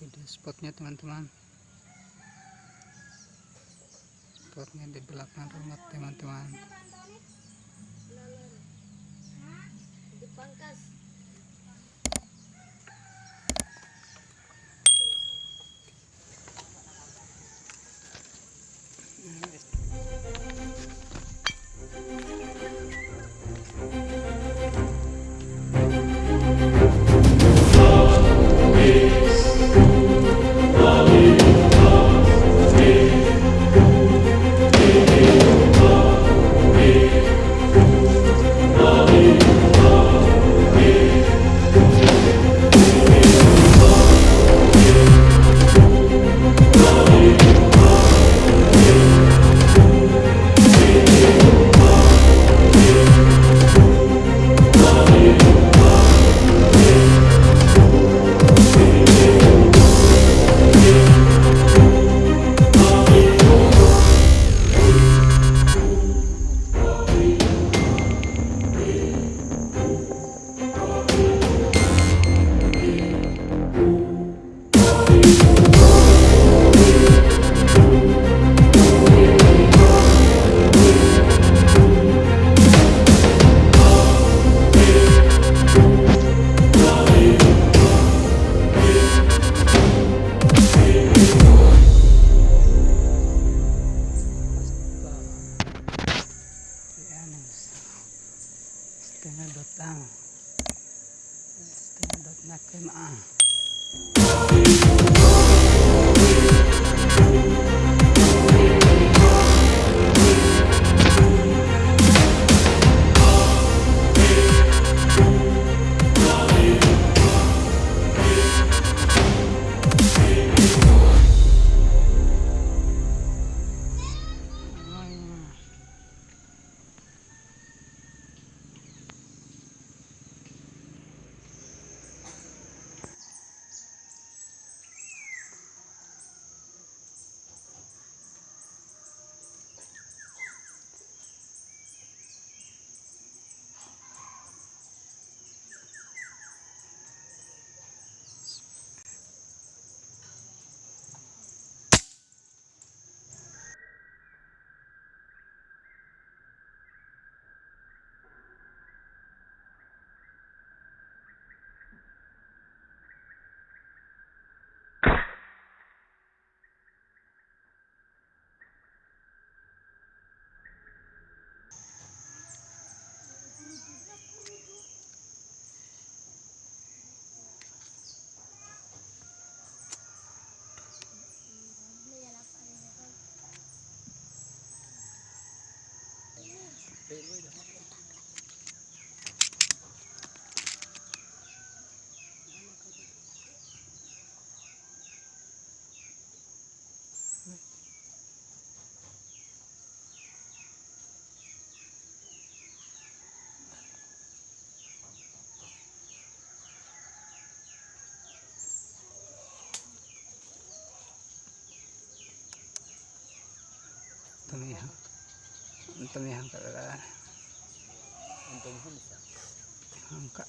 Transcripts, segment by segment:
itu di spotnya teman-teman spotnya di belakang rumah teman-teman system.net các em ạ. untumihan untumihan ka lalala untumihan sa hangka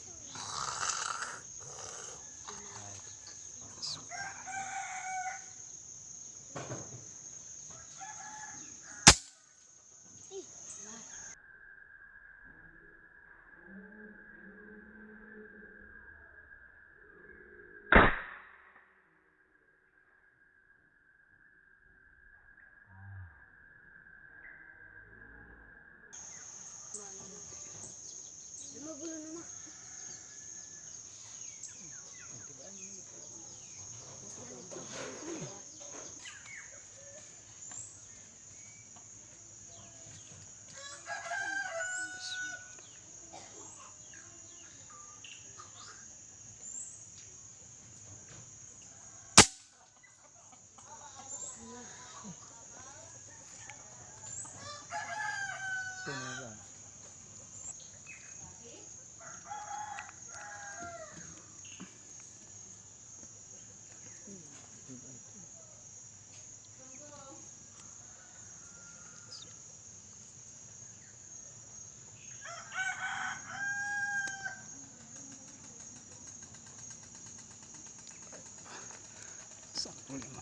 Tên nó rồi Satu lima.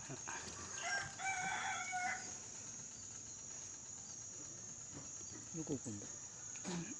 どこ置くんだ、うん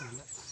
Böyle